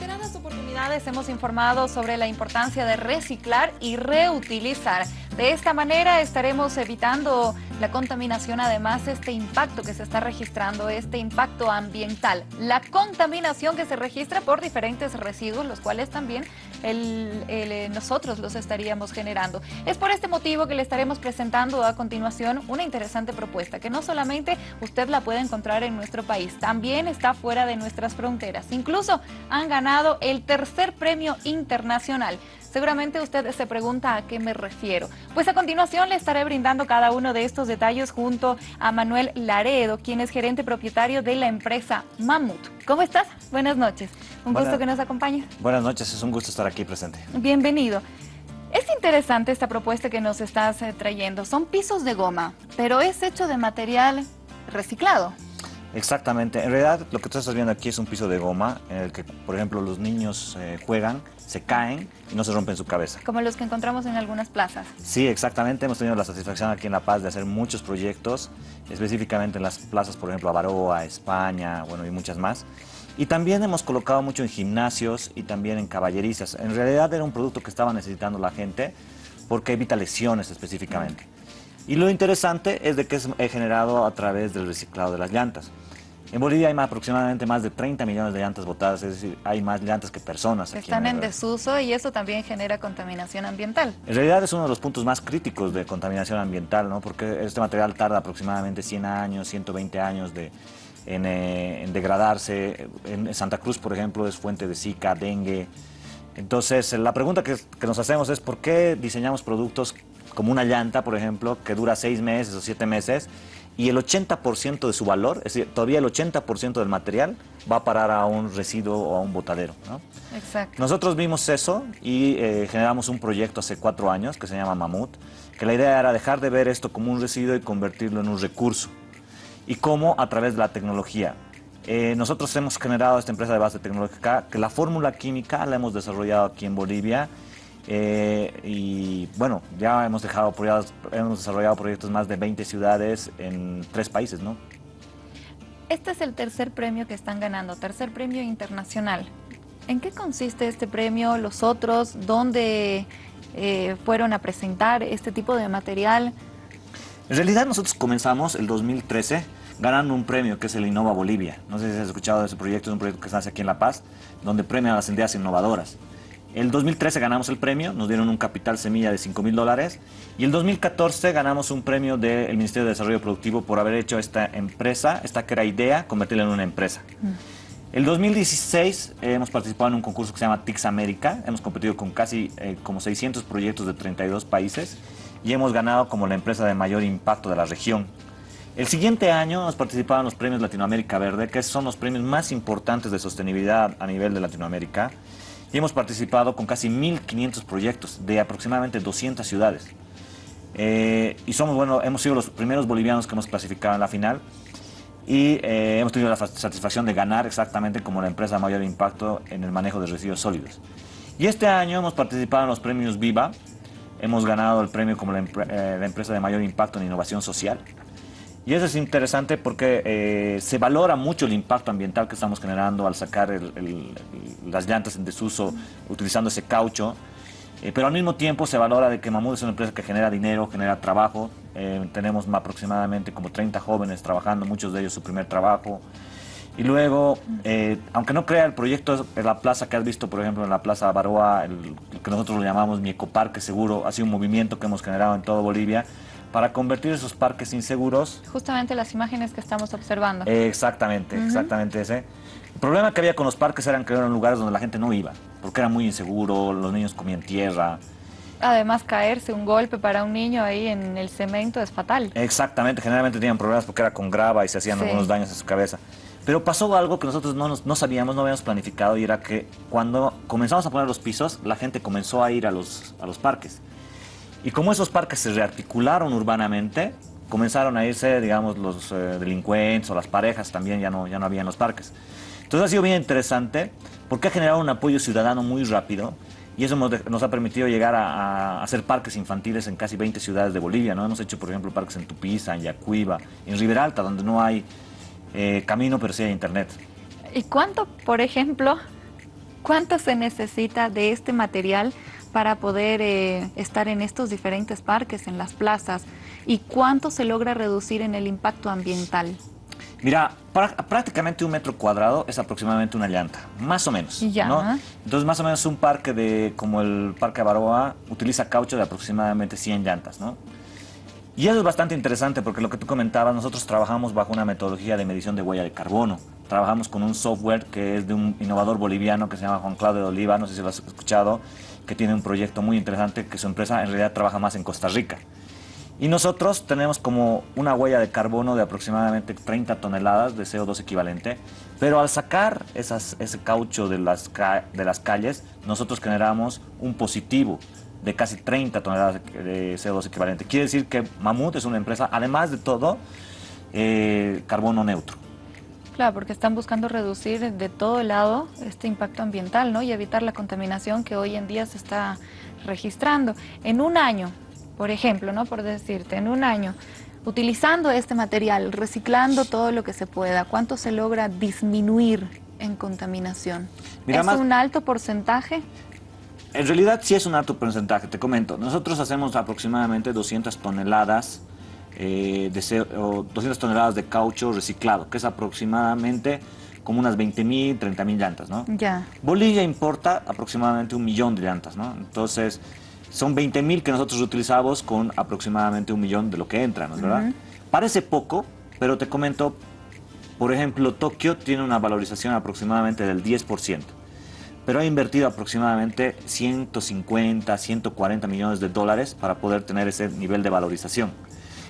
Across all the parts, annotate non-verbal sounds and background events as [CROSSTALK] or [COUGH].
reiteradas oportunidades hemos informado sobre la importancia de reciclar y reutilizar. De esta manera estaremos evitando la contaminación, además este impacto que se está registrando, este impacto ambiental. La contaminación que se registra por diferentes residuos, los cuales también eh, nosotros los estaríamos generando. Es por este motivo que le estaremos presentando a continuación una interesante propuesta, que no solamente usted la puede encontrar en nuestro país, también está fuera de nuestras fronteras. Incluso han ganado el tercer premio internacional. Seguramente usted se pregunta a qué me refiero. Pues a continuación le estaré brindando cada uno de estos detalles junto a Manuel Laredo, quien es gerente propietario de la empresa Mamut. ¿Cómo estás? Buenas noches. Un gusto que nos acompañe. Buenas noches, es un gusto estar aquí presente. Bienvenido. Es interesante esta propuesta que nos estás eh, trayendo. Son pisos de goma, pero es hecho de material reciclado. Exactamente. En realidad, lo que tú estás viendo aquí es un piso de goma en el que, por ejemplo, los niños eh, juegan, se caen y no se rompen su cabeza. Como los que encontramos en algunas plazas. Sí, exactamente. Hemos tenido la satisfacción aquí en La Paz de hacer muchos proyectos, específicamente en las plazas, por ejemplo, Avaroa, España, bueno, y muchas más. Y también hemos colocado mucho en gimnasios y también en caballerizas. En realidad era un producto que estaba necesitando la gente porque evita lesiones específicamente. Y lo interesante es de que es generado a través del reciclado de las llantas. En Bolivia hay aproximadamente más de 30 millones de llantas botadas, es decir, hay más llantas que personas. Están en, desuso y eso también genera contaminación ambiental. En realidad es uno de los puntos más críticos de contaminación ambiental, ¿no? porque este material tarda aproximadamente 100 años, 120 años de, eh, en, degradarse. En Santa Cruz, por ejemplo, es fuente de Zika, dengue. Entonces, la pregunta que, que nos hacemos es ¿por qué diseñamos productos como una llanta, por ejemplo, que dura seis meses o siete meses y el 80% de su valor, es decir, todavía el 80% del material va a parar a un residuo o a un botadero. ¿no? Exacto. Nosotros vimos eso y eh, generamos un proyecto hace cuatro años que se llama Mamut, que la idea era dejar de ver esto como un residuo y convertirlo en un recurso. ¿Y cómo? A través de la tecnología. Eh, nosotros hemos generado esta empresa de base tecnológica, que la fórmula química la hemos desarrollado aquí en Bolivia eh, y bueno, ya hemos, dejado, hemos desarrollado proyectos en más de 20 ciudades en tres países, ¿no? Este es el tercer premio que están ganando, tercer premio internacional. ¿En qué consiste este premio? ¿Los otros? ¿Dónde eh, fueron a presentar este tipo de material? En realidad nosotros comenzamos el 2013 ganando un premio que es el Innova Bolivia. No sé si has escuchado de ese proyecto, es un proyecto que se hace aquí en La Paz, donde premian a las ideas innovadoras. El 2013 ganamos el premio, nos dieron un capital semilla de 5 mil dólares. Y el 2014 ganamos un premio del Ministerio de Desarrollo Productivo por haber hecho esta empresa, esta que era idea, convertirla en una empresa. Mm. El 2016 eh, hemos participado en un concurso que se llama TIX América. Hemos competido con casi eh, como 600 proyectos de 32 países y hemos ganado como la empresa de mayor impacto de la región. El siguiente año hemos participado en los premios Latinoamérica Verde, que son los premios más importantes de sostenibilidad a nivel de Latinoamérica y hemos participado con casi 1.500 proyectos de aproximadamente 200 ciudades. Eh, y somos, bueno, hemos sido los primeros bolivianos que hemos clasificado en la final y eh, hemos tenido la satisfacción de ganar exactamente como la empresa de mayor impacto en el manejo de residuos sólidos. Y este año hemos participado en los premios Viva, hemos ganado el premio como la, eh, la empresa de mayor impacto en innovación social. Y eso es interesante porque eh, se valora mucho el impacto ambiental que estamos generando al sacar las llantas en desuso utilizando ese caucho. Eh, pero al mismo tiempo se valora de que Mamut es una empresa que genera dinero, genera trabajo. Eh, tenemos aproximadamente como 30 jóvenes trabajando, muchos de ellos su primer trabajo. Y luego, aunque no crea el proyecto en la plaza que has visto, por ejemplo, en la Plaza Baroa, el, que nosotros lo llamamos mi ecoparque seguro, ha sido un movimiento que hemos generado en toda Bolivia, para convertir esos parques inseguros. Justamente las imágenes que estamos observando. exactamente, exactamente ese. El problema que había con los parques eran que eran lugares donde la gente no iba, porque era muy inseguro, los niños comían tierra. Además, caerse un golpe para un niño ahí en el cemento es fatal. Exactamente, generalmente tenían problemas porque era con grava y se hacían algunos daños en su cabeza. Pero pasó algo que nosotros no, no sabíamos, no habíamos planificado y era que cuando comenzamos a poner los pisos, la gente comenzó a ir a los, a los parques. Y como esos parques se rearticularon urbanamente, comenzaron a irse, digamos, los eh, delincuentes o las parejas también, ya no, ya no había en los parques. Entonces ha sido bien interesante porque ha generado un apoyo ciudadano muy rápido y eso nos, ha permitido llegar a, hacer parques infantiles en casi 20 ciudades de Bolivia. ¿no? Hemos hecho, por ejemplo, parques en Tupiza, en Yacuiba, en Riberalta, donde no hay eh, camino, pero sí hay internet. ¿Y cuánto, por ejemplo, ¿Cuánto se necesita de este material para poder eh, estar en estos diferentes parques, en las plazas? ¿Y cuánto se logra reducir en el impacto ambiental? Mira, prácticamente un metro cuadrado es aproximadamente una llanta, más o menos. Ya. Entonces, más o menos un parque de, como el Parque Baroa, utiliza caucho de aproximadamente 100 llantas, ¿no? Y eso es bastante interesante porque lo que tú comentabas, nosotros trabajamos bajo una metodología de medición de huella de carbono. Trabajamos con un software que es de un innovador boliviano que se llama Juan Claudio de Oliva, no sé si lo has escuchado, que tiene un proyecto muy interesante que su empresa en realidad trabaja más en Costa Rica. Y nosotros tenemos como una huella de carbono de aproximadamente 30 toneladas de CO2 equivalente, pero al sacar ese caucho de las, de las calles, nosotros generamos un positivo de casi 30 toneladas de CO2 equivalente. Quiere decir que Mamut es una empresa, además de todo, eh, carbono neutro. Claro, porque están buscando reducir de todo lado este impacto ambiental ¿no? y evitar la contaminación que hoy en día se está registrando. En un año, por ejemplo, ¿no? por decirte, en un año, utilizando este material, reciclando todo lo que se pueda, ¿cuánto se logra disminuir en contaminación? ¿Es un alto porcentaje? En realidad sí es un alto porcentaje, te comento. Nosotros hacemos aproximadamente 200 toneladas, eh, de, 200 toneladas de caucho reciclado, que es aproximadamente como unas 20 mil, 30 mil llantas, ¿no? Ya. Bolivia importa aproximadamente un millón de llantas, ¿no? Entonces, son 20 mil que nosotros utilizamos con aproximadamente un millón de lo que entra, ¿no es verdad? Parece poco, pero te comento, por ejemplo, Tokio tiene una valorización aproximadamente del 10% pero ha invertido aproximadamente 150, 140 millones de dólares para poder tener ese nivel de valorización.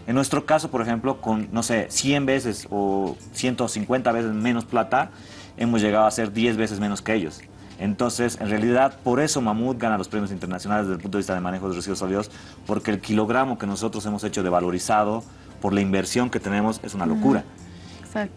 En nuestro caso, por ejemplo, con, no sé, 100 veces o 150 veces menos plata, hemos llegado a ser 10 veces menos que ellos. Entonces, en realidad, por eso Mamut gana los premios internacionales desde el punto de vista de manejo de residuos sólidos, porque el kilogramo que nosotros hemos hecho de valorizado por la inversión que tenemos es una locura.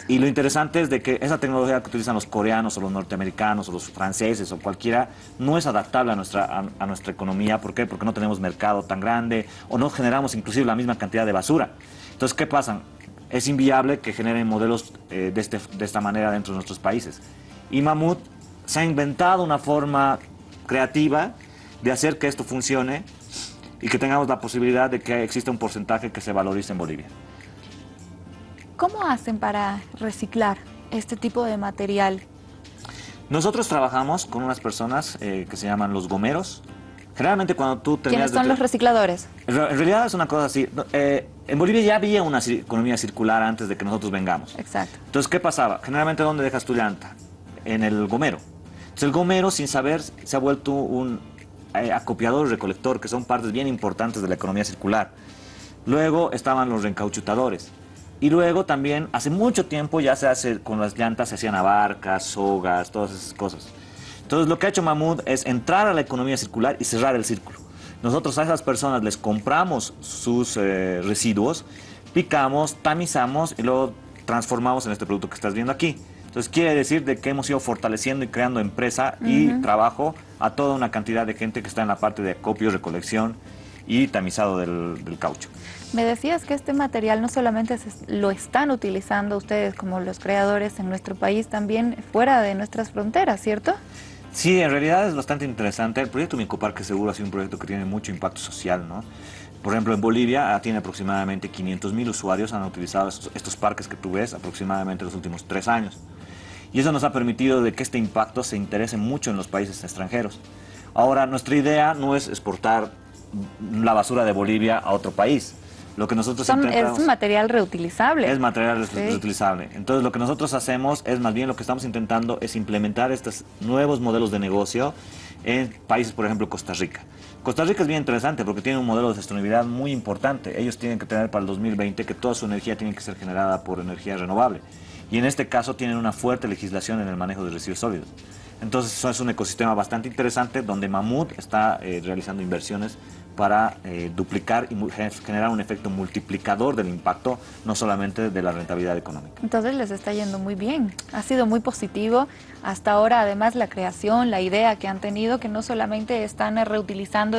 Y lo interesante es de que esa tecnología que utilizan los coreanos o los norteamericanos o los franceses o cualquiera no es adaptable a nuestra, a, nuestra economía. ¿Por qué? Porque no tenemos mercado tan grande o no generamos inclusive la misma cantidad de basura. Entonces, ¿qué pasa? Es inviable que generen modelos eh, de, este, de esta manera dentro de nuestros países. Y Mamut se ha inventado una forma creativa de hacer que esto funcione y que tengamos la posibilidad de que exista un porcentaje que se valorice en Bolivia. ¿Cómo hacen para reciclar este tipo de material? Nosotros trabajamos con unas personas eh, que se llaman los gomeros. Generalmente cuando tú terminas... ¿Quiénes son los recicladores? En realidad es una cosa así. Eh, en Bolivia ya había una economía circular antes de que nosotros vengamos. Exacto. Entonces, ¿qué pasaba? Generalmente, ¿dónde dejas tu llanta? En el gomero. Entonces, el gomero, sin saber, se ha vuelto un eh, acopiador y recolector, que son partes bien importantes de la economía circular. Luego estaban los reencauchutadores. Y luego también, hace mucho tiempo ya se hace, con las llantas se hacían abarcas, sogas, todas esas cosas. Entonces lo que ha hecho Mahmoud es entrar a la economía circular y cerrar el círculo. Nosotros a esas personas les compramos sus eh, residuos, picamos, tamizamos y luego transformamos en este producto que estás viendo aquí. Entonces quiere decir de que hemos ido fortaleciendo y creando empresa y trabajo a toda una cantidad de gente que está en la parte de acopio, recolección y tamizado del caucho. Me decías que este material no solamente lo están utilizando ustedes como los creadores en nuestro país, también fuera de nuestras fronteras, ¿cierto? Sí, en realidad es bastante interesante. El proyecto Micoparque Seguro ha sido un proyecto que tiene mucho impacto social, ¿no? Por ejemplo, en Bolivia ah, tiene aproximadamente 500 mil usuarios han utilizado estos, parques que tú ves aproximadamente los últimos tres años. Y eso nos ha permitido de que este impacto se interese mucho en los países extranjeros. Ahora, nuestra idea no es exportar la basura de Bolivia a otro país. Lo que nosotros Es material reutilizable. Es material reutilizable. Entonces lo que nosotros hacemos es más bien lo que estamos intentando es implementar estos nuevos modelos de negocio en países, por ejemplo, Costa Rica. Costa Rica es bien interesante porque tiene un modelo de sostenibilidad muy importante. Ellos tienen que tener para el 2020 que toda su energía tiene que ser generada por energía renovable. Y en este caso tienen una fuerte legislación en el manejo de residuos sólidos. Entonces eso es un ecosistema bastante interesante donde Mamut está eh, realizando inversiones para eh, duplicar y generar un efecto multiplicador del impacto, no solamente de la rentabilidad económica. Entonces les está yendo muy bien, ha sido muy positivo hasta ahora, además la creación, la idea que han tenido, que no solamente están reutilizando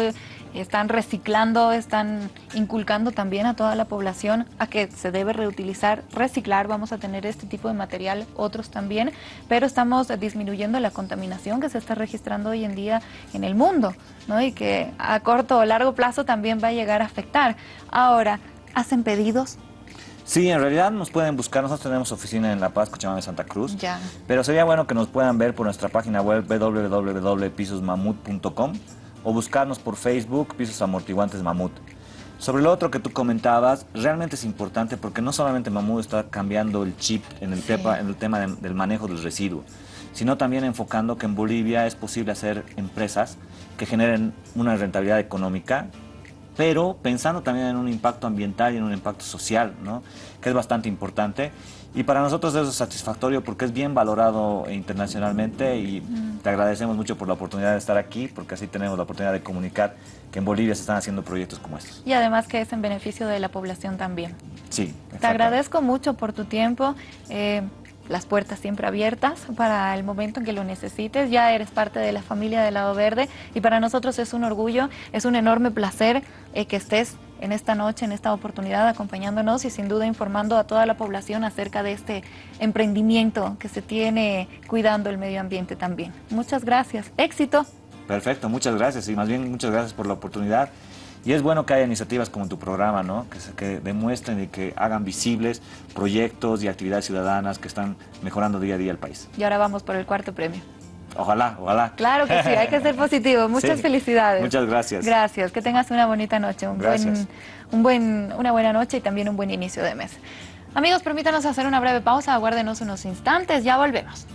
están reciclando, están inculcando también a toda la población a que se debe reutilizar, reciclar, vamos a tener este tipo de material, otros también, pero estamos disminuyendo la contaminación que se está registrando hoy en día en el mundo, ¿no? Y que a corto o largo plazo también va a llegar a afectar. Ahora, ¿hacen pedidos? Sí, en realidad nos pueden buscar, nosotros tenemos oficina en La Paz, Cochabamba, Santa Cruz. Ya. Pero sería bueno que nos puedan ver por nuestra página web www.pisosmamut.com o buscarnos por Facebook, Pisos Amortiguantes Mamut. Sobre lo otro que tú comentabas, realmente es importante porque no solamente Mamut está cambiando el chip en el, tema, en el tema del manejo del residuo, sino también enfocando que en Bolivia es posible hacer empresas que generen una rentabilidad económica pero pensando también en un impacto ambiental y en un impacto social, ¿no? que es bastante importante. Y para nosotros eso es satisfactorio porque es bien valorado internacionalmente y te agradecemos mucho por la oportunidad de estar aquí porque así tenemos la oportunidad de comunicar que en Bolivia se están haciendo proyectos como estos. Y además que es en beneficio de la población también. Sí. Te agradezco mucho por tu tiempo. Eh, las puertas siempre abiertas para el momento en que lo necesites. Ya eres parte de la familia del Lado Verde y para nosotros es un orgullo, es un enorme placer eh, que estés en esta noche, en esta oportunidad, acompañándonos y sin duda informando a toda la población acerca de este emprendimiento que se tiene cuidando el medio ambiente también. Muchas gracias. Éxito. Perfecto, muchas gracias y más bien muchas gracias por la oportunidad. Y es bueno que haya iniciativas como tu programa, ¿no? Que, que demuestren y que hagan visibles proyectos y actividades ciudadanas que están mejorando día a día el país. Y ahora vamos por el cuarto premio. Ojalá, ojalá. Claro que sí, hay que ser positivo. [LAUGHS] Muchas felicidades. Muchas gracias. Gracias, que tengas una bonita noche, un buen, un buen, una buena noche y también un buen inicio de mes. Amigos, permítanos hacer una breve pausa, aguárdenos unos instantes, ya volvemos.